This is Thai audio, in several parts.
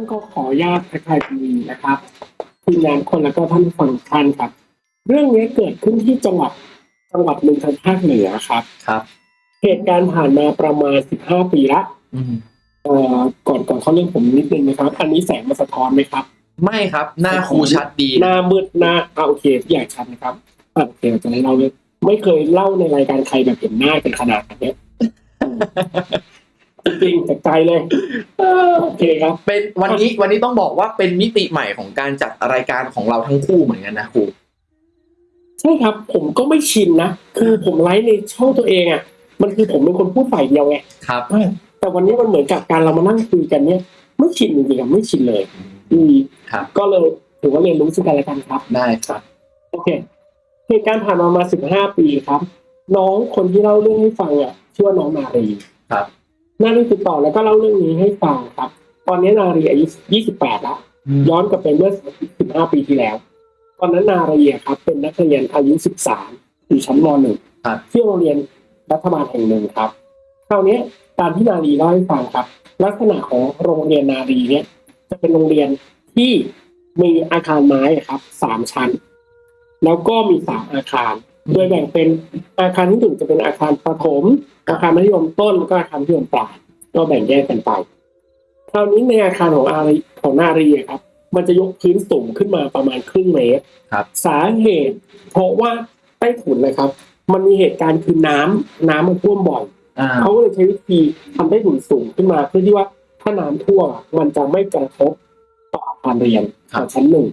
ต้นก็ขออนุญาตทักทายคุณมีนะครับทีมงานคนแล้วก็ท่านผู้ฟังทุกท่านครับ เรื่องนี้เกิดขึ้นที่จังหวัดจังหวัดหนึ่งทางภาคเหนือครับครับ เหตุการณ์ผ่านมาประมาณ15ปีละอืมเอ่อก่อนก่อนเขาเรื่องผมนิดนึงนะครับ อันนี้แสงมาสะท้อนไหมครับ ไม่ครับ หน้าครูชัดดี หน้ามืดหน้าอ่าโอเคทุกอย่างชัดนะครับอะโอเคเราจะได้เล่าเลยไม่เคยเล่าในรายการใครแบบเห็นหน้ากันขนาดนี้ จริงๆจากใจเลยเออโอเคครับ เป็นวันนี้วันนี้ต้องบอกว่าเป็นมิติใหม่ของการจัดรายการของเราทั้งคู่เหมือนกันนะครูใช่ครับ ผมก็ไม่ชินนะ คือผมไลฟ์ในช่องตัวเองอะ มันคือผมเป็นคนพูดฝ่ายเดียวไงครับแต่วันนี้มันเหมือนกับการเรามานั่งคุยกันเนี่ย ไม่ชินจริงๆอะไม่ชินเลย อืมครับ ก็เลยถือว่าเรียนรู้ซึ่งกันและกันครับ ได้ครับ โอเคเหตุการณ์ผ่านมามาสิบห้าปีครับ น้องคนที่เล่าเรื่องให้ฟังอะชื่อว่าน้องนารีครับ นารีติดต่อแล้วก็เล่าเรื่องนี้ให้ฟังครับ ตอนนี้นารีอายุยี่สิบแปดแล้ว ย้อนกลับไปเมื่อ 15 ปีที่แล้ว ตอนนั้นนารีอะครับ เป็นนักเรียนอายุ 13 อยู่ชั้นม .1 ครับที่โรงเรียนรัฐบาลแห่งหนึ่งครับ คราวนี้ตามที่นารีเล่าให้ฟังครับ ลักษณะของโรงเรียนนารีเนี่ย จะเป็นโรงเรียนที่มีอาคารไม้อะครับสามชั้น แล้วก็มีสามอาคาร โดยแบ่งเป็นอาคารที่หนึ่งจะเป็นอาคารประถม อาคารมัธยมต้นแล้วก็อาคารมัธยมปลายก็แบ่งแยกกันไปคราวนี้ในอาคารของอารีของนารีอะครับ มันจะยกพื้นสูงขึ้นมาประมาณครึ่งเมตรครับ สาเหตุ เพราะว่าใต้ถุนนะครับ มันมีเหตุการณ์คือน้ำน้ำมันท่วมบ่อยอ่าเขาก็เลยใช้วิธีทำใต้ถุนสูงขึ้นมา เพื่อที่ว่าถ้าน้ำท่วมอะมันจะไม่กระทบต่ออาคารเรียนของชั้นหนึ่ง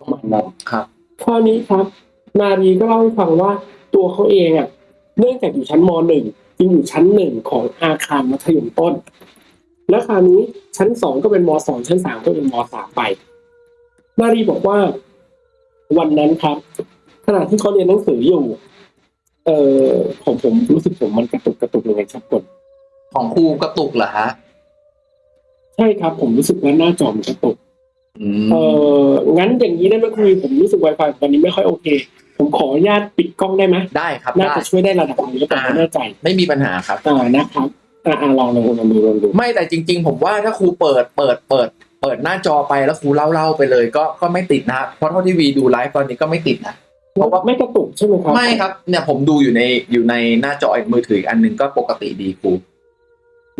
ประมาณนั้นครับคราวนี้ครับ นารีก็เล่าให้ฟังว่าตัวเขาเองอะ เนื่องจากอยู่ชั้นมหนึ่งจึง อยู่ชั้นหนึ่งของอาคารมัธยมต้น แล้วคราวนี้ชั้นสองก็เป็นมสองชั้นสามก็เป็นมสามไปนารีบอกว่า วันนั้นครับขณะที่เขาเรียนหนังสืออยู่ เอ่อผมผมรู้สึกผมมันกระตุกกระตุกยังไงครับกดของครูกระตุกเหรอฮะใช่ครับ ผมรู้สึกว่าหน้าจอมันกระตุกอืมเอองั้นอย่างนี้ได้ไหมคุยผมรู้สึก Wi-Fi วันนี้ไม่ค่อยโอเค ผมขออนุญาตปิดกล้องได้ไหมได้ครับน่าได้จะช่วยได้ระดับหนึงแล้วผมไม่แน่ใจไม่มีปัญหาครับ อ่านะครับอ่าอ่าลองลองลองดูลองดูไม่แต่จริง ๆ ผมว่าถ้าครูเปิดเปิดเปิด เปิดหน้าจอไปแล้วครูเล่าเล่าไปเลย ก็ก็ไม่ติดนะเพราะเท่าที่วีดูไลฟ์ตอนนี้ก็ไม่ติดนะเพราะว่าไม่กระตุกใช่ไหมครับไม่ครับเนี่ยผมดูอยู่ในอยู่ในหน้าจออีกมือถืออีกอันหนึงก็ปกติดีครู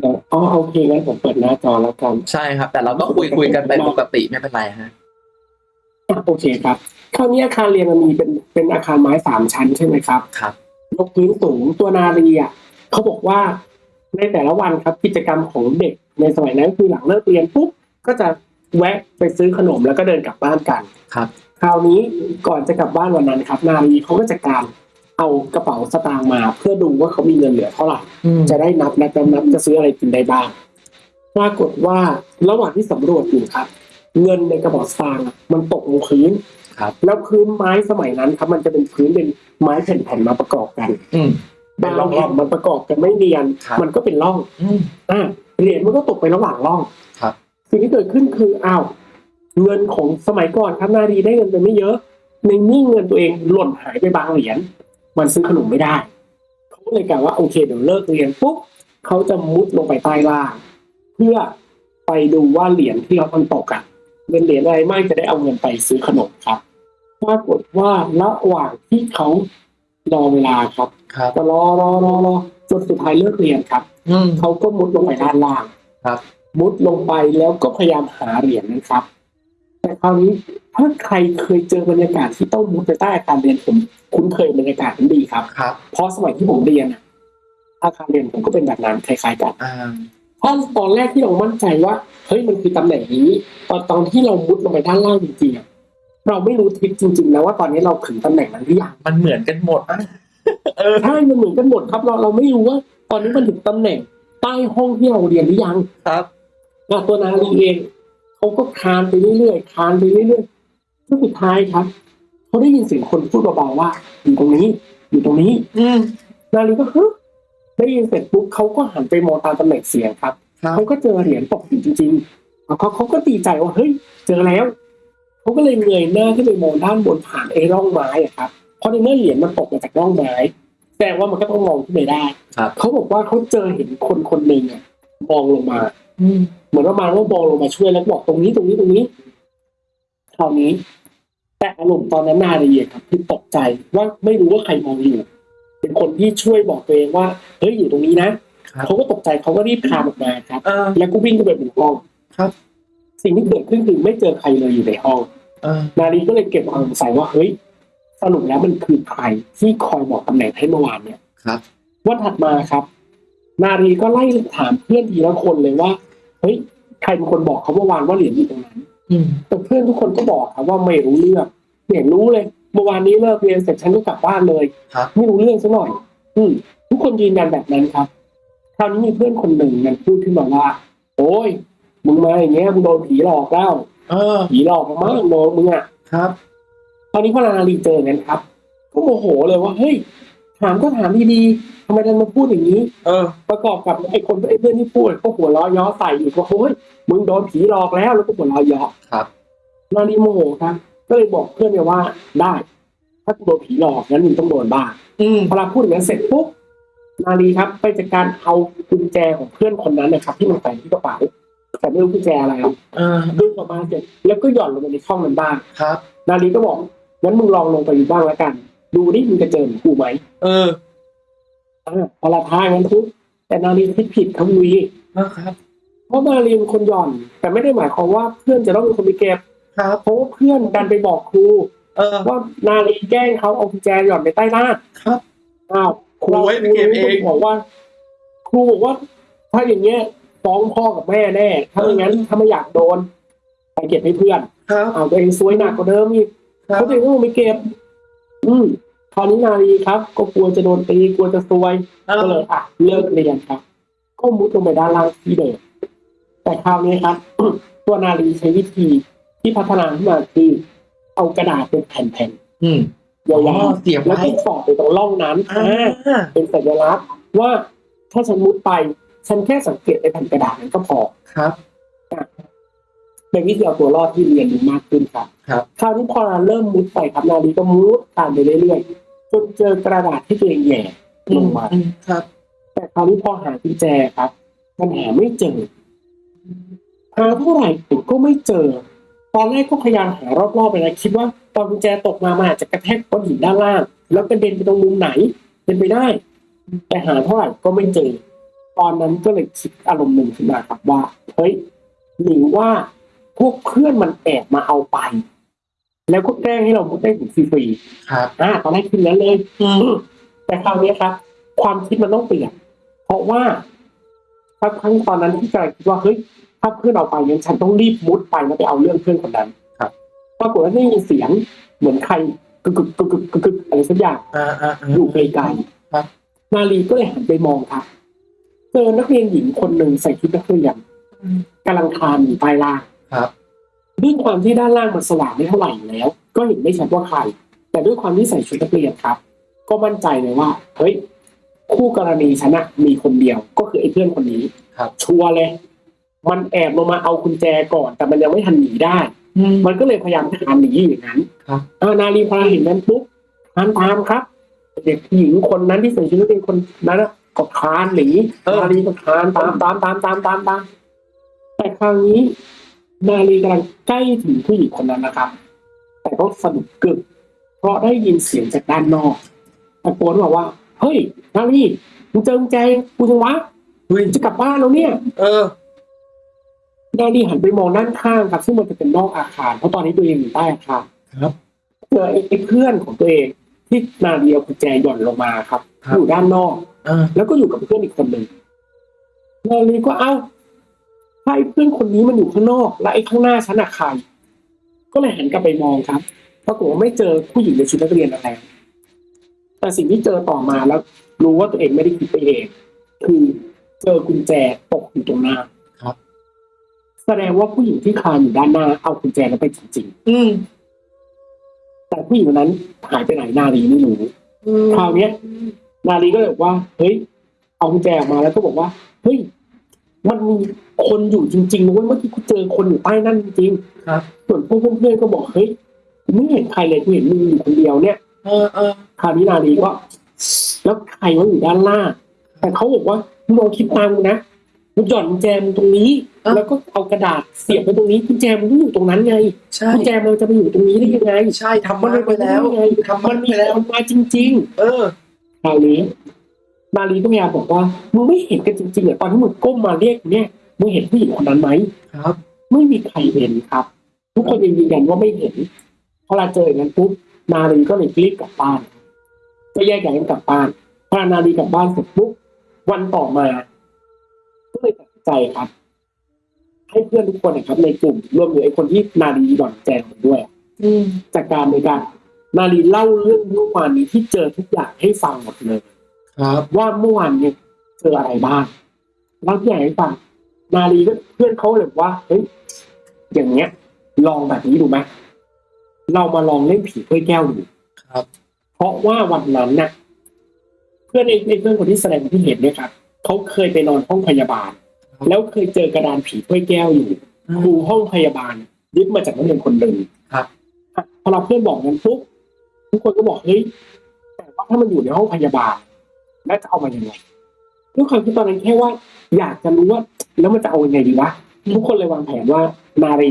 เดี๋ยวอ๋อโอเคงั้นผมเปิดหน้าจอแล้วกัน ใช่ครับ แต่เราก็คุยคุยกันไปปกติไม่เป็นไรฮะอะโอเคครับ คราวนี้อาคารเรียนมันมีเป็นเป็นอาคารไม้สามชั้นใช่ไหมครับครับยกพื้นสูงตัวนารีอะเขาบอกว่าในแต่ละวันครับกิจกรรมของเด็กในสมัยนั้นคือหลังเลิกเรียนปุ๊บก็จะแวะไปซื้อขนมแล้วก็เดินกลับบ้านกันครับ คราวนี้ก่อนจะกลับบ้านวันนั้นครับ นารีเขาก็จะการเอากระเป๋าสตางค์มาเพื่อดูว่าเขามีเงินเหลือเท่าไหร่อืมจะได้นับนับนับนับจะซื้ออะไรกินได้บ้างปรากฏว่าระหว่างที่สำรวจอยู่ครับ เงินในกระเป๋าสตางค์อะมันตกลงพื้นครับแล้วพื้นไม้สมัยนั้นครับ มันจะเป็นพื้นเป็นไม้แผ่นๆมาประกอบกัน อืมเป็บานงร่องๆแผ่นมันประกอบกันไม่เนียนครับมันก็เป็นร่องอืมอ่าเหรียญมันก็ตกไประหว่างร่องครับสิ่งที่เกิดขึ้นคืออ้าวเงินของสมัยก่อนครับนารีได้เงินไปไม่เยอะ ในนี่เงินตัวเองหล่นหายไปบางเหรียญมันซื้อขนมไม่ได้เขาก็เลยกล่าวว่าโอเคเดี๋ยวเลิกเรียนปุ๊บเขาจะมุดลงไปใต้ล่าง เพื่อไปดูว่าเหรียญที่เรามันตกอะ เป็นเหรียญอะไรไม่จะได้เอาเงินไปซื้อขนมครับปรากฏว่าระหว่างที่เขารอเวลาครับครับก็รอรอรอรอจนสุดท้ายเลิกเรียนครับอืมเขาก็มุดลงไปด้านล่างครับ มุดลงไปแล้วก็พยายามหาเหรียญนะครับ แต่คราวนี้ถ้าใครเคยเจอบรรยากาศที่ต้องมุดไปใต้อาคารเรียนผมคุ้นเคยบรรยากาศนั้นดีครับครับ เพราะสมัยที่ผมเรียนอะอาคารเรียนผมก็เป็นแบบนั้นคล้ายๆกันอ่า เพราะตอนแรกที่เรามั่นใจว่าเฮ้ยมันคือตำแหน่งนี้ตอนตอนที่เรามุดลงไปด้านล่างจริงๆอะเราไม่รู้ทิศจริงๆนะว่าตอนนี้เราถึงตำแหน่งนั้นหรือยังมันเหมือนกันหมดเออใช่มันเหมือนกันหมดครับ เราเราไม่รู้ว่า ตอนนี้มันถึงตำแหน่งใต้ห้องที่เราเรียนหรือยังครับอะตัวนาลีเองเขาก็คลานไปเรื่อยๆคลานไปเรื่อยๆแล้วสุดท้ายครับเขาได้ยินเสียงคนพูดเบาๆว่าอยู่ตรงนี้ อยู่ตรงนี้ อืมนาลีก็ฮึ ได้ยินเสร็จปุ๊บเขาก็หันไปมองตามตำแหน่งเสียงครับครับเขาก็เจอเหรียญตกอยู่จริงๆแล้วเขาเขาก็ดีใจว่าเฮ้ยเจอแล้วเขาก็เลยเงยหน้าขึ้นไปมองด้านบนผ่านไอ้ร่องไม้อะครับเพราะในเมื่อเหรียญมันตกมาจากร่องไม้แสดงว่ามันก็ต้องมองขึ้นไปได้ครับเขาบอกว่าเขาเจอเห็นคนคนหนึ่งอะมองลงมาอืมเหมือนประมาณว่ามองลงมาช่วยแล้วบอกตรงนี้ตรงนี้ตรงนี้คราวนี้ แต่อารมณ์ตอนนั้นนารีอะครับคือตกใจว่าไม่รู้ว่าใครมองอยู่ เป็นคนที่ช่วยบอกตัวเองว่า เฮ้ยอยู่ตรงนี้นะครับเขาก็ตกใจเขาก็รีบคลานออกมาครับเออแล้วก็วิ่งเข้าไปบนห้องครับ สิ่งที่เกิดขึ้นคือไม่เจอใครเลยอยู่ในห้องเออนารีก็เลยเก็บความสงสัยว่าเฮ้ยสรุปแล้วมันคือใครที่คอยบอกตำแหน่งให้เมื่อวานเนี่ยครับวันถัดมาครับ นารีก็ไล่ถามเพื่อนทีละคนเลยว่าเฮ้ยใครเป็นคนบอกเขาเมื่อวานว่าเหรียญอยู่ตรงนั้นอืมแต่เพื่อนทุกคนก็บอกครับว่าไม่รู้เรื่องไม่เห็นรู้เลยเมื่อวานนี้เลิกเรียนเสร็จฉันก็กลับบ้านเลยครับไม่รู้เรื่องซะหน่อย อืม ทุกคนยืนยันแบบนั้นครับคราวนี้มีเพื่อนคนหนึ่งมันพูดขึ้นมาว่า โอ้ยมึงมาอย่างเงี้ยมึงโดนผีหลอกแล้วเออผีหลอกมากโดนมึงอะครับตอนนี้พอนารีเจอกันครับ ก็โมโหเลยว่าเฮ้ยถามก็ถามดีๆทำไมดันมาพูดอย่างนี้ เออ ประกอบกับไอ้คนไอ้เพื่อนที่พูดก็หัวล้อย้อใส่อีกว่าโอ้ยมึงโดนผีหลอกแล้วแล้วก็หัวล้อย้อครับนารีโมโหครับ ก็เลยบอกเพื่อนไปว่าได้ ถ้ากูโดนผีหลอกงั้นมึงต้องโดนบ้างอืมพอเราพูดอย่างนั้นเสร็จปุ๊บ นารีครับไปจัดการเอากุญแจของเพื่อนคนนั้นนะครับที่มันใส่ที่กระเป๋าแต่ไม่รู้กุญแจอะไรครับเออดึงออกมาเสร็จแล้วก็หย่อนลงไปในช่องนั้นบ้างครับ นารีก็บอกงั้นมึงลองลงไปดูบ้างแล้วกัน ดูดิมึงจะเจอเหมือนกูไหมเอออ่าพอละท้ายงั้นทุกแต่นารีคิดผิดครับวีนะครับเพราะนารีเป็นคนหย่อน แต่ไม่ได้หมายความว่าเพื่อนจะต้องเป็นคนไปเก็บครับเพราะว่าเพื่อนดันไปบอกครูเออว่านาลีแกล้งเขาเอากุญแจหย่อนไปใต้หน้าครับอ้าว ครูให้ไปเก็บเองบอกว่า ครูบอกว่า ถ้าอย่างเงี้ยฟ้องพ่อกับแม่แน่ ถ้าไม่งั้นถ้าไม่อยากโดนไปเก็บให้เพื่อนครับเอาตัวเองซวยหนักกว่าเดิมอีกครับเขาตัวเองก็ไม่เก็บ อืมคราวนี้นาลีครับ ก็กลัวจะโดนตีกลัวจะซวยเอก็เลอยอะเลิกเรียนครับ ก็มุดลงไปด้านล่างที่เดิมแต่คราวนี้ครับ ตัวนาลีใช้วิธีที่พัฒนาขึ้นมาคือเอากระดาษเป็นแผ่นอืมๆ ยาอ๋อวเสียบๆแล้วไว้ก็สอดไปตรงร่องนั้นอ่าอ่าเป็นสัญลักษณ์ว่าถ้าฉันมุดไป ฉันแค่สังเกตไอ้แผ่นกระดาษนั้นก็พอครับเป็นวิธีเอาตัวรอดที่เรียนรู้มากขึ้นครับ ครับคราวนี้พอเราเริ่มมุดไปครับนาลีก็มุดตามไปเรื่อยๆจนเจอกระดาษที่ตัวเองแหย่ลงมาอืมครับ แต่คราวนี้พอหากุญแจครับ มันหาไม่เจอหาเท่าไหร่ผมก็ไม่เจอ ตอนแรกก็พยายามหารอบๆไปนะคิดว่าตอนกุญแจตกมามันอาจจะกระแทกก้อนหินด้านล่าง แล้วกระเด็นไปตรงมุมไหน เป็นไปได้ แต่หาเท่าไหร่ก็ไม่เจอ ตอนนั้นก็เลยคิดอารมณ์หนึ่งขึ้นมาครับว่าเฮ้ยหรือว่าพวกเพื่อนมันแอบมาเอาไป แล้วก็แกล้งให้เรามุดได้ถึงฟรีครับๆอ่าตอนแรกคิดนั้นเลยอืมแต่คราวนี้ครับ ความคิดมันต้องเปลี่ยนเพราะว่าสักครั้งตอนนั้นที่กำลังคิดว่าเฮ้ย ถ้าเพื่อนเอาไปงั้นฉันต้องรีบมุดไปแล้วไปเอาเรื่องเพื่อนคนนั้นครับปรากฏว่าได้ยินเสียงเหมือนใครกึกกึกกึกกึกกึกกึกอะไรสักอย่างอ่าอ่าอ่าอยู่ไกลครับๆนาลีก็เลยหันไปมองครับเจอนักเรียนหญิงคนหนึ่งใส่ชุดนักเรียนกำลังคลานอยู่ใต้ล่างครับด้วยความที่ด้านล่างมันสว่างไม่เท่าไหร่อยู่แล้ว ก็เห็นไม่ชัดว่าใคร แต่ด้วยความที่ใส่ชุดนักเรียนครับ ก็มั่นใจเลยว่า เฮ้ย คู่กรณีฉันนะมีคนเดียวก็คือไอ้เพื่อนคนนี้ครับชัวร์เลย มันแอบลงมาเอากุญแจก่อน แต่มันยังไม่ทันหนีได้อืมมันก็เลยพยายามคลานหนีอยู่อย่างนั้นครับอานาลีพอเห็นนั้นปุ๊บคลานตามครับ เด็กหญิงคนนั้นที่ใส่ชุดนักเรียนคนนั้นนะก็คลานหนีเออนาลีก็คลานตามตามตามตามตามตามแต่คราวนี้ นาลีกำลังใกล้ถึงผู้หญิงคนนั้นนะครับ แต่ก็สะดุดกึกเพราะได้ยินเสียงจากด้านนอกตะโกนบอกว่า เฮ้ยนาลีมึงเจอกุญแจกูจังวะเฮ้ยจะกลับบ้านแล้วเนี่ย เออ นาลีหันไปมองด้านข้างครับ ซึ่งมันจะเป็นนอกอาคาร เพราะตอนนี้ตัวเองอยู่ใต้อาคารครับเจอไอ้เพื่อนของตัวเองที่นาลีเอากุญแจหย่อนลงมาครับครับอยู่ด้านนอกเออแล้วก็อยู่กับเพื่อนอีกคนหนึ่งนาลีก็เอ้าถ้าไอ้เพื่อนคนนี้มันอยู่ข้างนอก และไอ้ข้างหน้าฉันอะใครก็เลยหันกลับไปมองครับปรากฏว่าไม่เจอผู้หญิงในชุดนักเรียนอะไรแต่สิ่งที่เจอต่อมาแล้ว รู้ว่าตัวเองไม่ได้คิดไปเอง คือเจอกุญแจตกอยู่ตรงหน้าครับ แสดงว่าผู้หญิงที่คลานอยู่ด้านหน้าเอากุญแจนั้นไปจริงอืมๆ แต่ผู้หญิงคนนั้นหายไปไหนนาลีไม่รู้คราวเนี้ย นาลีก็เลยบอกว่า เฮ้ย เอากุญแจออกมาแล้วก็บอกว่า เฮ้ย มันมีคนอยู่จริงๆนะเว้ยเมื่อกี้กูเจอคนอยู่ใต้นั่นจริงครับๆส่วนพวกเพื่อนๆก็บอก เฮ้ยกูไม่เห็นใครเลยกูเห็นมึงอยู่คนเดียวเนี่ย เออเออคราวนี้นาลีก็ แล้วใครว่าอยู่ด้านล่างแต่เขาบอกว่ามึงลองคิดตามกูนะ มึงหย่อนกุญแจมึงตรงนี้ เอ้า แล้วก็เอากระดาษเสียบไปตรงนี้กุญแจมึงต้องอยู่ตรงนั้นไงใช่กุญแจมันจะไปอยู่ตรงนี้ได้ยังไงใช่ทำมันไปแล้วไงทำมัมันนมีไปแล้ว คนมาจริงเออๆคราวนี้นาลีก็พยายามบอกว่ามึงไม่เห็นกันจริงๆเหรอตอนที่มึงก้มมาเรียกเนี่ยมึงเห็นผู้หญิงคนนั้นไหมครับ ไม่มีใครเห็นครับ ทุกคนยังยืนยันว่าไม่เห็นพอเราเจออย่างนั้นปุ๊บนาลีก็เลยรีบกลับบ้านก็แยกย้ายกันกลับบ้านพอนาลีกลับบ้านเสร็จปุ๊บวันต่อมาก็เลยตัดสิน ใจครับ ให้เพื่อนทุกคนนะครับ ในกลุ่มรวมถึงไอ้คนที่นาลีหล่อนแจงด้วย อืมจากการในการนาลีเล่าเรื่องเมื่อวานนี้ที่เจอทุกอย่างให้ฟังหมดเลย ครับ ว่าเมื่อวานเนี่ยเจออะไรบ้างเล่าทุกอย่างให้ฟังนาลีก็เพื่อนเขาเลยบอกว่าเฮ้ยอย่างเงี้ย ลองแบบนี้ดูไหมเรามาลองเล่นผีถ้วยแก้วดูครับ เพราะว่าวันนั้นน่ะ เพื่อนไอ้ไอ้เพื่อนคนที่แสดงที่เห็นเนี่ยครับเขาเคยไปนอนห้องพยาบาล แล้วเคยเจอกระดานผีถ้วยแก้วอยู่ครูห้องพยาบาลยึดมาจากนักเรียนคนหนึ่งครับอะพอเราเพื่อนบอกงั้นปุ๊บทุกคนก็บอกเฮ้ยแต่ว่าถ้ามันอยู่ในห้องพยาบาลแล้วจะเอามายังไงด้วยความที่ตอนนั้นแค่ว่า อยากจะรู้ว่า แล้วมันจะเอายังไงดีวะทุกคนเลยวางแผนว่านารี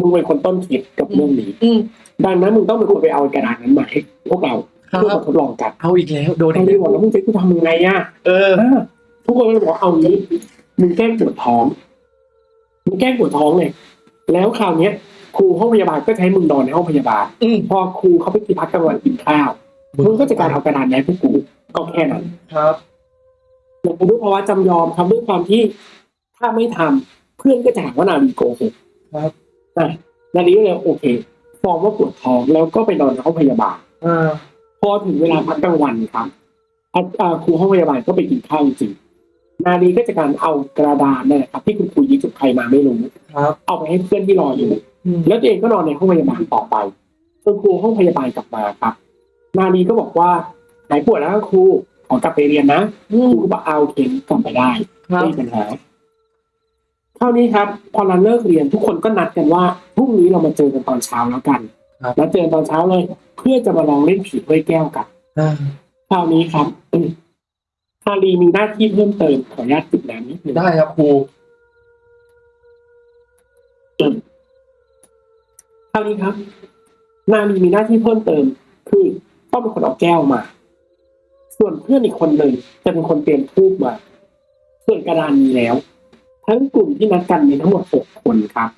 มึงเป็นคนต้นคิดกับเรื่องนี้อืมดังนั้นมึงต้องเป็นคนไปเอากระดาษนั้นมาให้พวกเราครัเพื่อมาบทดลองกันเอาอีกแล้วโดนนาอีกรีแล้วบอกแล้วมึงจะกูทำยังไงอะเอออ่าทุกคนก็เลยบอกว่าเอางี้ มึงแกล้งปวดท้องมึงแกล้งปวดท้องเลย แล้วคราวเนี้ย ครูห้องพยาบาลก็จะให้มึงนอนในห้องพยาบาลอืม พอครูเขาไปกินพักกลางวันกินข้าว มึงก็จะการเอากระดานแย้พวกกูก็แค่นั้นครับแต่ด้วยภาวะจำยอมครับด้วยความที่ถ้าไม่ทำเพื่อนก็จะหาว่านาลีโกหกครับ อะนาลีก็เลยโอเคฟอร์มว่าปวดท้องแล้วก็ไปนอนในห้องพยาบาล อ่า พอถึงเวลาพักกลางวันครับอาอ่าครูห้องพยาบาลก็ไปกินข้าวจริง นาลีก็จะการเอากระดานนั่นแหละครับ ที่คุณครูยิงจุดใครมาไม่รู้ครับเอาไปให้เพื่อนที่รออยู่อืมแล้วตัวเองก็นอนในห้องพยาบาลต่อไปจนครูห้องพยาบาลกลับมาครับ นาลีก็บอกว่าหายปวดแล้วครูขอกลับไปเรียนนะอืคมรูก็บอกเอาโอเคกลับไปได้ครับไม่มีปัญหาเท่านี้ครับ พอเราเลิกเรียนทุกคนก็นัดกันว่าพรุ่งนี้เรามาเจอกันตอนเช้าแล้วกันครับแล้วเจอกันตอนเช้าเลย เพื่อจะมาลองเล่นผีถ้วยแก้วกันอ่าคราวนี้ครับอืม ฮารีมีหน้าที่เพิ่มเติมขออนุญาตติดน้ำนิดนึงได้ครับครูคราวนี้ครับนาลีมีหน้าที่เพิ่มเติม คือต้องเป็นคนเอาแก้วมา ส่วนเพื่อนอีกคนหนึ่งจะเป็นคนเตรียมทูบมา ส่วนกระดานมีแล้ว ทั้งกลุ่มที่นัดกันมีทั้งหมดหกคนครับ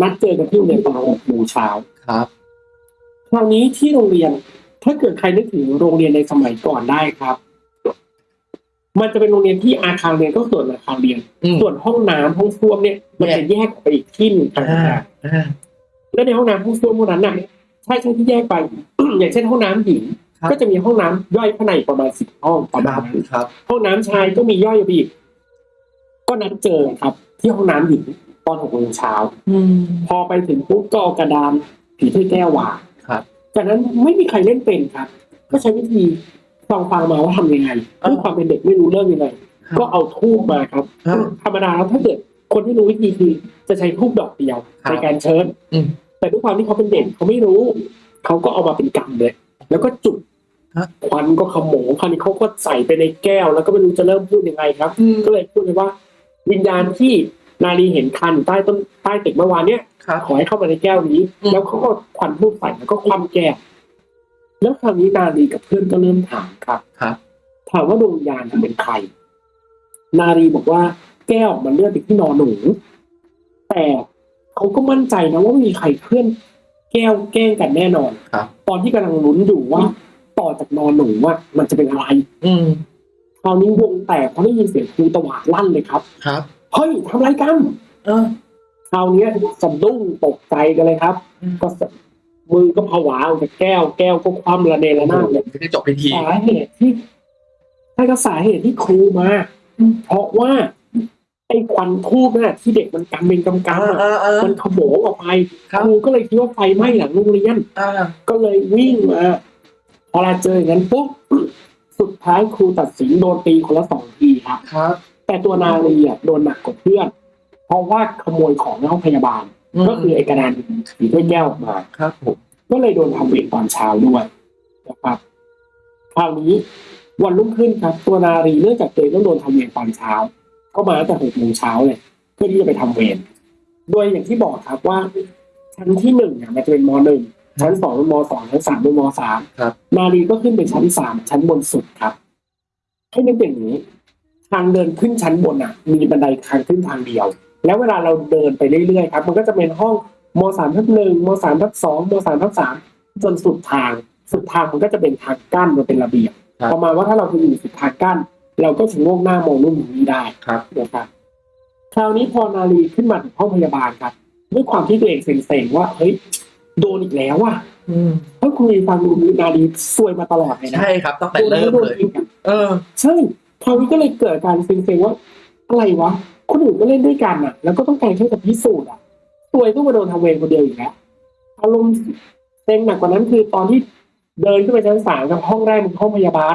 นัดเจอกันที่โรงเรียนตอนหกโมงเช้าครับคราวนี้ที่โรงเรียนถ้าเกิดใครนึกถึงโรงเรียนในสมัยก่อนได้ครับ มันจะเป็นโรงเรียนที่อาคารเรียนก็ส่วนอาคารเรียน อืม ส่วนห้องน้ำห้องส้วมเนี่ย มันจะแยกออกไปอีกที่หนึ่งต่างอ่าหากอ่าแล้วในห้องน้ำห้องส้วมพวกนั้นน่ะใช่ใช่ที่แยกไป อย่างเช่นห้องน้ำหญิงครับก็จะมีห้องน้ำย่อยข้างในประมาณสิบห้องประมาณนั้น ครับ ห้องน้ำชายก็มีย่อยไปอีกก็นัดเจอครับ ที่ห้องน้ำหญิงตอนหกโมงเช้าอืม พอไปถึงปุ๊บก็เอากระดานผีถ้วยแก้ววางครับ จากนั้นไม่มีใครเล่นเป็นครับ ก็ใช้วิธี ฟังฟังมาว่าทำยังไงอ่าด้วยความเป็นเด็กไม่รู้เรื่องยังไงครับก็เอาทูบมาครับอ่าธรรมดาแล้วถ้าเกิดคนที่รู้วิธีคือจะใช้ทูบดอกเดียวครับในการเชิญอืมแต่ด้วยความที่เขาเป็นเด็กเขาไม่รู้ เขาก็เอามาเป็นกำเลย แล้วก็จุดฮะควันก็ขโมงคราวนี้เขาก็ใส่ไปในแก้ว แล้วก็ไม่รู้จะเริ่มพูดยังไงครับอืมก็เลยพูดเลยว่า วิญญาณที่นาลีเห็นคันอยู่ใต้ต้นใต้ตึกเมื่อวานเนี้ยครับขอให้เข้ามาในแก้วนี้อืมแล้วเขาก็ควันทูบใส่แล้วก็คว่ำแก้ว แล้วคราวนี้นาลีกับเพื่อนก็เริ่มถามครับครับ ถามว่าดวงวิญญาณเป็นใคร นาลีบอกว่าแก้วมันเลื่อนไปที่นอนหนู แต่เขาก็มั่นใจนะว่าไม่มีใครเคลื่อนแก้วแกล้งกันแน่นอนครับ ตอนที่กำลังลุ้นอยู่ว่าต่อจากนอนหนูว่ามันจะเป็นอะไร อืมคราวนี้วงแตกเพราะได้ยินเสียงครูตวาดลั่นเลยครับ ครับเฮ้ยทำไรกัน เออคราวนี้สะดุ้งตกใจกันเลยครับอืมก็สะ มือก็ผวาออกจากแก้ว แก้วก็คว่ำระเนระนาดเลยไม่ได้จบพิธีสาเหตุที่ใช่ก็สาเหตุที่ครูมา เพราะว่าไอ้ควันทูบน่ะที่เด็กมันกำเป็นกำกำอะอ่าอ่ามันขโมงออกไปครับครูก็เลยคิดว่าไฟไหม้หลังโรงเรียนอ่าก็เลยวิ่งมาพอเราเจออย่างนั้นปุ๊บสุดท้ายครูตัดสินโดนตีคนละสองทีครับครับแต่ตัวนาลีอะโดนหนักกว่าเพื่อน เพราะว่าขโมยของในห้องพยาบาล ก็คือไอ้กระดานผีถ้วยแก้วออกมาครับผมก็เลยโดนทำเวรตอนเช้าด้วยนะครับคราวนี้วันรุ่งขึ้นครับ ตัวนารีเนื่องจากตัวเองต้องโดนทำเวรตอนเช้า ก็มาตั้งแต่หกโมงเช้าเลยเพื่อที่จะไปทำเวรโดยอย่างที่บอกครับว่า ชั้นที่หนึ่งเนี่ยมันจะเป็นมหนึ่งชั้นสองเป็นมสองชั้นสามเป็นมสามครับนาลีก็ขึ้นเป็นชั้นสามชั้นบนสุดครับ ให้นึกอย่างนี้ ทางเดินขึ้นชั้นบนอะ มีบันไดทางขึ้นทางเดียว แล้วเวลาเราเดินไปเรื่อยๆครับ มันก็จะเป็นห้องมสามทับหนึ่งมสามทับสองมสามทับสามจนสุดทาง สุดทางมันก็จะเป็นทางกั้นมันเป็นระเบียบครับประมาณว่าถ้าเราไปอยู่สุดทางกั้น เราก็จะโงกหน้ามองนู่นมองนี้ได้ครับนะครับคราวนี้พอนาลีขึ้นมาถึงห้องพยาบาลครับด้วยความที่ตัวเองเซ็งๆว่าเฮ้ยโดนอีกแล้วว่ะอืมเพราะคุณฟังดูนาลีซวยมาตลอดเลยนะใช่ครับตั้งแต่โดนเริ่แล้วมโดนเลยอีกอะเออใช่คราวนี้ก็เลยเกิดการเซ็งๆว่าอะไรวะ คนอื่นก็เล่นด้วยกันอะ แล้วก็ต้องการแค่จะพิสูจน์อะซวยต้องมาโดนทำเวรคนเดียวอีกแล้วอารมณ์เซ็งหนักกว่านั้นคือตอนที่เดินขึ้นไปชั้นสามกับห้องแรกมันห้องพยาบาล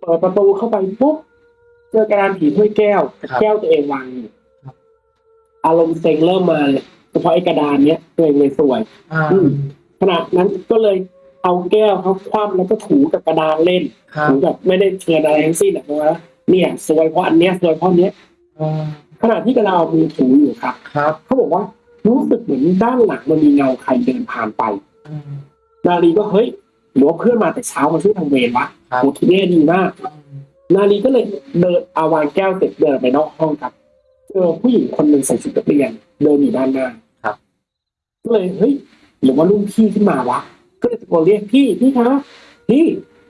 เปิดประตูเข้าไปปุ๊บเจอกระดานผีถ้วยแก้วกับครับแก้วตัวเองวางอยู่ครับอารมณ์เซ็งเริ่มมาเลยเฉพาะไอ้กระดานเนี้ยตัวเองเลยสวยอ่าอืมขณะนั้นก็เลยเอาแก้วเขาคว่ำแล้วก็ถูกับกระดานเล่นครับถูแบบไม่ได้เชิญอะไรทั้งสิ้นอะเพราะว่าเนี่ยสวยเพราะอันเนี้ยสวยเพราะอันเนี้ยอ่า ขณะที่กระดาษมือถูอยู่ครับ ครับเขาบอกว่ารู้สึกเหมือนด้านหลังมันมีเงาใครเดินผ่านไปอืมนาลีก็เฮ้ยหรือว่าเพื่อนมาแต่เช้ามาช่วยทำเวรวะครับโอ้ทีนี้ดีมากอืมนาลีก็เลยเดินเอาวางแก้วเสร็จเดินไปนอกห้องครับเจอผู้หญิงคนหนึ่งใส่ชุดนักเรียนเดินอยู่ด้านหน้าครับก็เลยเฮ้ยหรือว่ารุ่นพี่ขึ้นมาวะก็เลยตะโกนเรียกพี่พี่คะพี่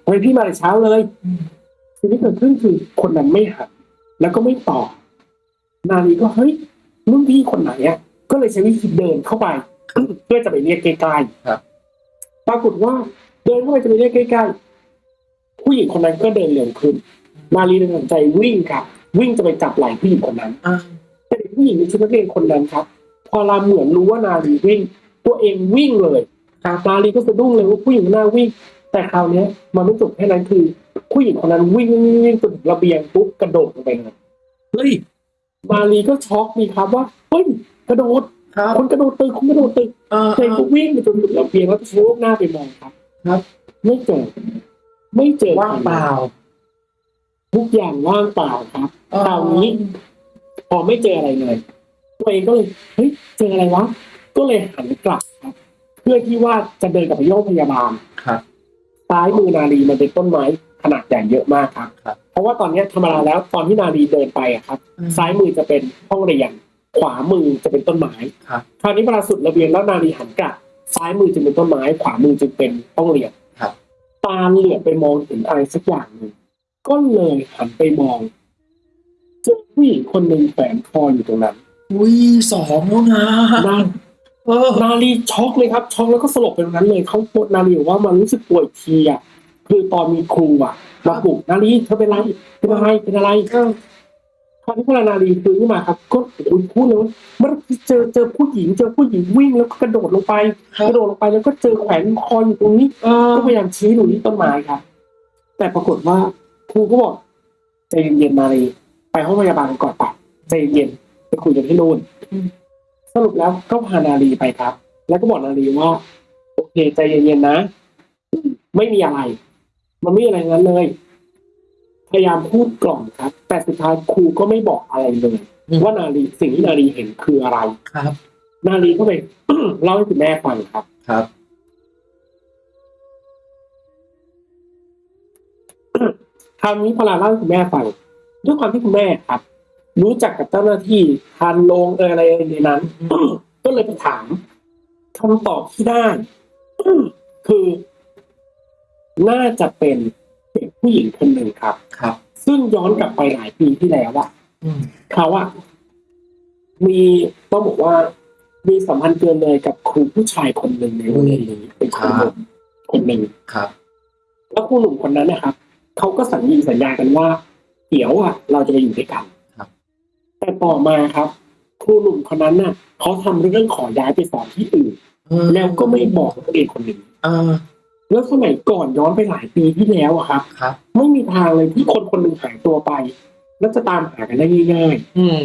ทำไมพี่มาแต่เช้าเลยอืมสิ่งที่เกิดขึ้นคือคนนั้นไม่หันแล้วก็ไม่ตอบ นาลีก็เฮ้ยรุ่นพี่คนไหนอะก็เลยใช้วิธีเดินเข้าไป เพื่อจะไปเรียกใกล้ๆครับปรากฏว่าเดินเข้าไปจะไปเรียกใกล้ๆผู้หญิงคนนั้นก็เดินเร็วขึ้น นาลีเลยตัดสินใจวิ่งครับ วิ่งจะไปจับไหล่ผู้หญิงคนนั้นอ่าแต่เด็กผู้หญิงในชุดนักเรียนคนนั้นครับ พอเราเหมือนรู้ว่านาลีวิ่ง ตัวเองวิ่งเลยครับนาลีก็สะดุ้งเลยว่าผู้หญิงหน้าวิ่ง แต่คราวเนี้ยมันไม่จบแค่นั้นคือ ผู้หญิงคนนั้นวิ่งวิ่งวิ่งวิ่งจนถึงระเบียงปุ๊บกระโดดลงไปเลยเฮ้ย นาลีก็ช็อกมีครับว่าเฮ้ยกระโดดครับคนกระโดดตึกคนกระโดดตึกเออเด็กก็วิ่งไปจนถึงระเบียงแล้วก็ชะโงกหน้าไปมองครับ ครับ ไม่เจอไม่เจอว่างเปล่าทุกอย่างว่างเปล่าครับคราวนี้พอไม่เจออะไรเลยตัวเองก็เลยเฮ้ยเจออะไรวะก็เลยหันกลับครับ เพื่อที่ว่าจะเดินกลับไปโรงพยาบาลครับ ซ้ายมือนาลีมันเป็นต้นไม้ ขนาดใหญ่เยอะมากครับครับเพราะว่าตอนเนี้ยธรรมดาแล้วตอนที่นาลีเดินไปอะครับ ซ้ายมือจะเป็นห้องเรียน ขวามือจะเป็นต้นไม้ ครับคราวนี้เวลาสุดระเบียงแล้วนาลีหันกลับซ้ายมือจะเป็นต้นไม้ ขวามือจะเป็นห้องเรียนครับตาเหลือบไปมองเห็นอะไรสักอย่างหนึ่งก็เลยหันไปมองเจอผู้หญิงคนหนึ่งแฝงคออยู่ตรงนั้นอุ้ยสองแล้วนะนาเออนาลีช็อกเลยครับช็อกแล้วก็สลบไปตรงนั้นเลยเขาปวดนาลีบอกว่ามันรู้สึกป่วยทีอะ คือตอนมีครูอะมาปลุกนาลีเธอเป็นไรเป็นอะไรเป็นอะไรเออคราวนี้พอนาลีฟื้นขึ้นมาครับ ก็คุณพูดเลยว่าเมื่อกี้เจอเจอผู้หญิงเจอผู้หญิงวิ่งแล้วก็กระโดดลงไปครับกระโดดลงไปแล้วก็เจอแขวนคออยู่ตรงนี้เออก็พยายามชี้หนูที่ต้นไม้ครับ แต่ปรากฏว่าครูก็บอกใจเย็นๆนาลีไปห้องพยาบาลก่อนไปใจเย็นๆไปคุยกันที่นู่นสรุปแล้วก็พานาลีไปครับ แล้วก็บอกนาลีว่า โอเค ใจเย็นๆนะ ไม่มีอะไร มันไม่มีอะไรงั้นเลย พยายามพูดกล่อมครับ แต่สุดท้ายครูก็ไม่บอกอะไรเลย ว่านาลีสิ่งที่นาลีเห็นคืออะไรครับ นาลีก็ไปเล่าให้คุณแม่ฟังครับครับคราวนี้พอเราเล่าให้คุณแม่ฟังด้วยความที่คุณแม่ครับ รู้จักกับเจ้าหน้าที่ทานโรงเอออะไรในนั้นก็เลยไปถามคำตอบที่ได้คือ น่าจะเป็นเด็กผู้หญิงคนหนึ่งครับ ครับ ซึ่งย้อนกลับไปหลายปีที่แล้วอะอืมเขาอะมีต้องบอกว่า มีสัมพันธ์เกินเลยกับครูผู้ชายคนหนึ่งในโรงเรียนนี้เป็นครูหนุ่มคนหนึ่งครับ แล้วครูหนุ่มคนนั้นนะครับเขาก็สัญญีสัญญากันว่า เดี๋ยวอะเราจะไปอยู่ด้วยกันครับ แต่ต่อมาครับ ครูหนุ่มคนนั้นน่ะเขาทำเรื่องขอย้ายไปสอนที่อื่น แล้วก็ไม่บอกนักเรียนคนหนึ่ง เออ แล้วสมัยก่อนย้อนไปหลายปีที่แล้วอะครับ ครับ ไม่มีทางเลยที่คนคนหนึ่งหายตัวไป แล้วจะตามหากันได้ง่ายอืม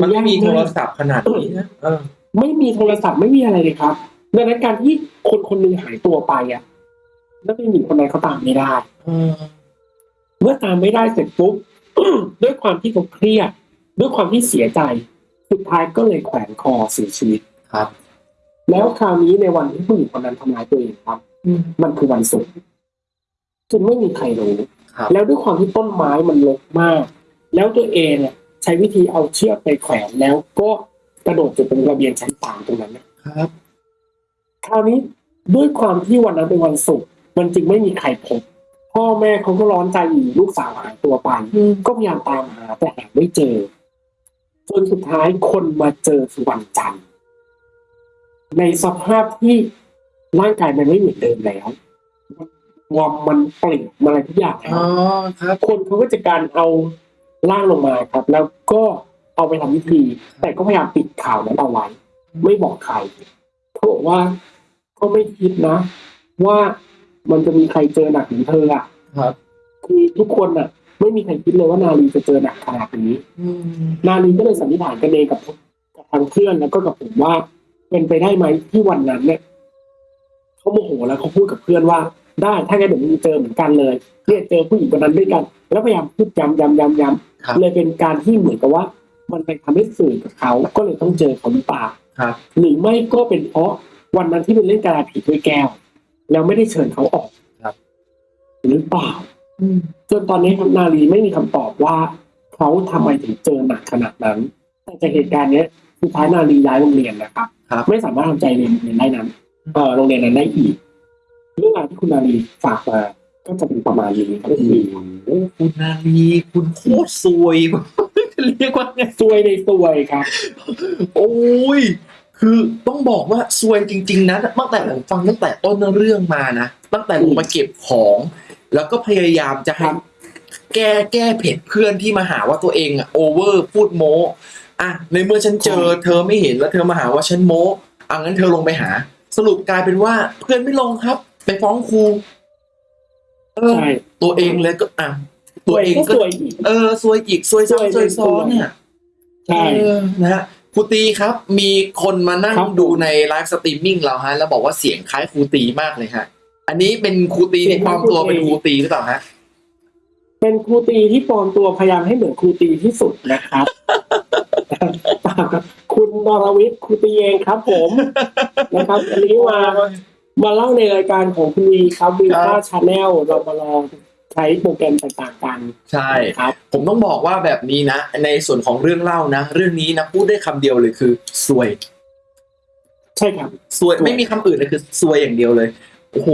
มันไม่มีโทรศัพท์ขนาดนี้นะเออๆไม่มีโทรศัพท์ไม่มีอะไรเลยครับดังนั้นการที่คนคนหนึ่งหายตัวไปอะนักเรียนหญิงคนนั้นเขาตามไม่ได้ เออ เมื่อตามไม่ได้เสร็จปุ๊บ ด้วยความที่เขาเครียด ด้วยความที่เสียใจ สุดท้ายก็เลยแขวนคอเสียชีวิต ครับ แล้วคราวนี้ในวันที่ผู้หญิงคนนั้นทำร้ายตัวเองครับ มันคือวันศุกร์จนไม่มีใครรู้ครับแล้วด้วยความที่ต้นไม้มันรกมาก แล้วตัวเองเนี่ยใช้วิธีเอาเชือกไปแขวนแล้วก็กระโดดจากตรงระเบียงชั้นสามตรงนั้นนะครับ คราวนี้ด้วยความที่วันนั้นเป็นวันศุกร์มันจึงไม่มีใครพบพ่อแม่เขาก็ร้อนใจอยู่ลูกสาวหายตัวไปก็พยายามตามหาแต่หาไม่เจอจนสุดท้ายคนมาเจอคือวันจันทร์ในสภาพที่ ร่างกายมันไม่เหมือนเดิมแล้ววอมมันเปลี่ยนมาอะไรทุกอย่างแล้วอ๋อครับคนเขาก็จะการเอาร่างลงมาครับ แล้วก็เอาไปทำพิธี แต่ก็พยายามปิดข่าวนั้นเอาไว้ไม่บอกใครเขาบอกว่าก็ไม่คิดนะ ว่ามันจะมีใครเจอหนักเหมือนเธออะครับคือทุกคนอะ ไม่มีใครคิดเลยว่านาลีจะเจอหนักขนาดนี้อืมนาลีก็เลยสันนิษฐานกันเองกับกับทางเพื่อนแล้วก็กับผมว่า เป็นไปได้ไหมที่วันนั้นเนี่ย เขาโมโหแล้วเขาพูดกับเพื่อนว่า ได้ถ้างั้นเดี๋ยวมึงเจอเหมือนกันเลยเนี่ยเจอผู้หญิงคนนั้นด้วยกัน แล้วพยายามพูดย้ำย้ำย้ำย้ครับำเลยเป็นการที่เหมือนกับว่า มันไปทำให้สื่อกับเขาก็เลยต้องเจอเขาหรือเปล่าครับหรือไม่ก็เป็นเพราะวันนั้นที่เป็นเล่นการาผีด้วยแก้ว แล้วไม่ได้เชิญเขาออกครับหรือเปล่าจนตอนนี้ครับนาลีไม่มีคำตอบว่าเขาทำไมถึงเจอหนักขนาดนั้น แต่จากเหตุการณ์เนี้ยสุดท้ายนาลีย้ายโรงเรียนนะครับครับไม่สามารถทำใจเรียนโรงเรียนได้นั้น เออโรงเรียนนั้นได้อีกเรื่องราวที่คุณนาลีฝากมาก็จะเป็นประมาณนี้ครับโอ้โหคุณนาลีคุณโคตรซวยจะเรียกว่าไงซวยในซวยครับ โอ้ยคือต้องบอกว่าซวยจริง ๆนะตั้งแต่ผมฟังตั้งแต่ต้นเรื่องมานะตั้งแต่ลงมาเก็บของ แล้วก็พยายามจะให้ครับแก้แก้เผ็ดเพื่อนที่มาหาว่าตัวเองอะโอเวอร์พูดโม้อะในเมื่อฉันเจอ เธอไม่เห็นแล้วเธอมาหาว่าฉันโม้อะงั้นเธอลงไปหา สรุปกลายเป็นว่า เพื่อนไม่ลงครับ ไปฟ้องครูเออ ใช่ ตัวเองเลยก็อะตัวเองก็ก็ซวยอีก เออซวยอีกซวยซ้ำซซววยยซ้อนเนี่ยใช่ เออนะฮะครูตีครับ มีคนมานั่งครับผม ดูใน live streaming เราฮะ แล้วบอกว่าเสียงคล้ายครูตีมากเลยฮะ อันนี้เป็นครูตีในความตัวเป็นครูตีหรือเปล่าฮะ เป็นครูตีที่ปลอมตัวพยายามให้เหมือนครูตีที่สุดนะครับ เปล่าครับคุณนรวิทย์ครูตีเองครับ ผมนะครับอันนี้มามาเล่าในรายการของคุณวีครับวีครัค่าบชาแนลเรามาลองใช้โปรแกรมต่างๆกันใช่ครับ ผมต้องบอกว่าแบบนี้นะ ในส่วนของเรื่องเล่านะ เรื่องนี้นะพูดได้คำเดียวเลยคือซวย ใช่ครับซวยซวยไม่มีคำอื่นเลยคือซวยอย่างเดียวเลยโอ้โห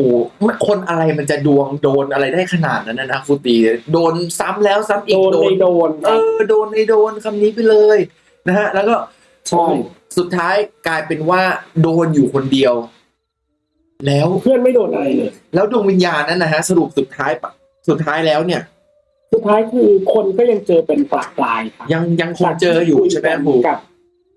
มันคนอะไรมันจะดวงโดนอะไรได้ขนาดนั้นนะนะครูตีโดนซ้ำแล้วซ้ำอีโดกนโดในนโดนคเอรับอโดนในโดนคำนี้ไปเลยนะฮะ แล้วก็ ใช่สุดท้ายกลายเป็นว่าโดนอยู่คนเดียว แล้วเพื่อนไม่โดนอะไรเลย แล้วดวงวิญญาณนั้นนะฮะสรุปสุดท้ายปะสุดท้ายแล้วเนี่ย สุดท้ายคือคนก็ยังเจอเป็นปลาปลายครับยังยังคงเจออยู่ใช่ไหมครูกับ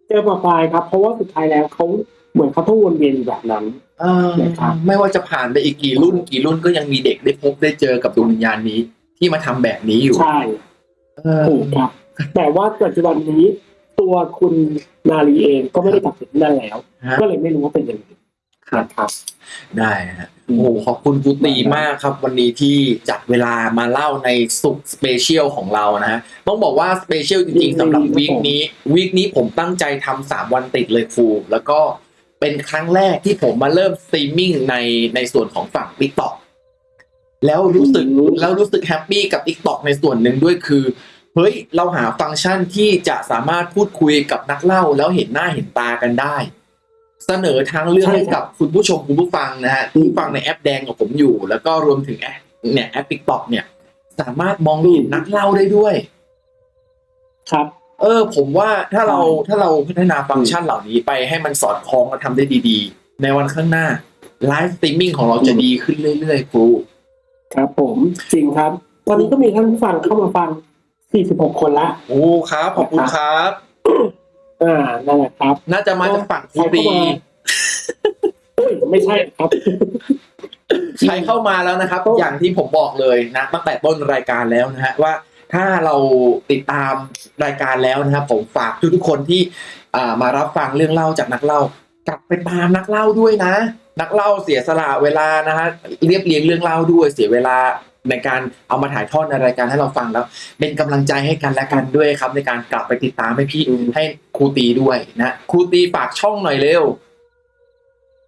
เจอปลาปลายครับ เพราะว่าสุดท้ายแล้วเขาเหมือนเขาต้องวนเวียนอยู่แบบนั้นเออนะครับไม่ว่าจะผ่านไปอีกกี่รุ่นกี่รุ่นก็ยังมีเด็กได้พบได้เจอกับดวงวิญญาณนี้ที่มาทำแบบนี้อยู่ใช่เออถูกครับแต่ว่าปัจจุบันนี้ ตัวคุณนาลีเองก็ไม่ได้กลับไปที่นั่นแล้วฮะก็เลยไม่รู้ว่าเป็นยังไงนะครับ ได้ฮะโอ้โหขอบคุณครูตีมากครับ วันนี้ที่จัดเวลามาเล่าในศุกร์ special ของเรานะฮะต้องบอกว่า special จริงๆสำหรับ week นี้ week นี้ผมตั้งใจทำสามวันติดเลยครูแล้วก็เป็นครั้งแรกที่ผมมาเริ่มสตรีมมิ่งในในส่วนของฝั่ง TikTok แล้วรู้สึกอืมแล้วรู้สึกแฮปปี้กับ t ิ k t o k ในส่วนหนึ่งด้วยคือ เฮ้ยเราหาฟังก์ชันที่จะสามารถพูดคุยกับนักเล่าแล้วเห็นหน้าเห็นตากันได้ เสนอทางเลือกใช่ครับ ให้กับคุณผู้ชมคุณผู้ฟังนะฮะที่ฟังในแอปแดงกับผมอยู่ แล้วก็รวมถึงแอปเนี่ยแอป TikTok เนี่ย สามารถมองเห็นนักเล่าได้ด้วย ครับ เออ ผมว่าถ้าเราใช่ถ้าเราพัฒนาฟังก์ชันเหล่านี้ไปให้มันสอดคล้องและทำได้ดี ๆ ในวันข้างหน้า live streaming ของเราจะดีขึ้นเรื่อยๆครูครับผมจริงครับ ตอนนี้ก็มีท่านผู้ฟังเข้ามาฟัง 46คนละ โอ้ครับ ขอบคุณครับ อ่านั่นแหละครับ น่าจะมาจากฝั่งครูใครตีเข้ามาเอ้ยไม่ใช่ครับ ใช้เข้ามาแล้วนะครับ อย่างที่ผมบอกเลยนะตั้งแต่ต้นรายการแล้วนะฮะว่าถ้าเราติดตามรายการแล้วนะครับ ผมฝากทุกๆคนที่อ่ามารับฟังเรื่องเล่าจากนักเล่ากลับไปตามนักเล่าด้วยนะ นักเล่าเสียสละเวลานะฮะเรียบเรียงเรื่องเล่าด้วยเสียเวลา ในการเอามาถ่ายทอดในรายการให้เราฟังแล้ว เป็นกำลังใจให้กันและกันด้วยครับ ในการกลับไปติดตามให้พี่อืมให้ครูตีด้วยนะครูตีฝากช่องหน่อยเร็ว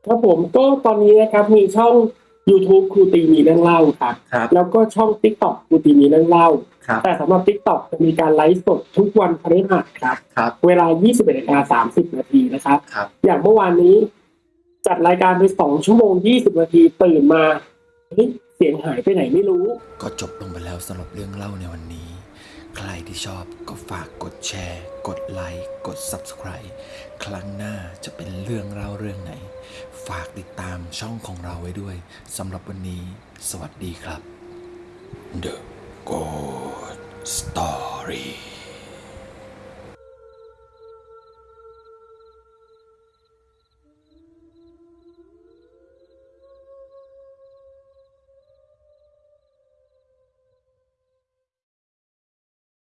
ครับผมก็ตอนนี้นะครับมีช่อง YouTube ครูตีมีเรื่องเล่าครับครับแล้วก็ช่อง TikTok ครูตีมีเรื่องเล่าครับแต่สำหรับ TikTok จะมีการไลฟ์สดทุกวันพฤหัสครับครับเวลา 21นาฬิกา30 นาทีนะครับครับอย่างเมื่อวานนี้ จัดรายการไป 2 ชั่วโมง 20 นาทีตื่นมาเฮ้ย เสียงหายไปไหนไม่รู้ ก็จบลงไปแล้วสำหรับเรื่องเล่าในวันนี้ ใครที่ชอบก็ฝากกดแชร์ กดไลค์ กด Subscribe ครั้งหน้าจะเป็นเรื่องเล่าเรื่องไหน ฝากติดตามช่องของเราไว้ด้วยสำหรับวันนี้ สวัสดีครับ The Good Story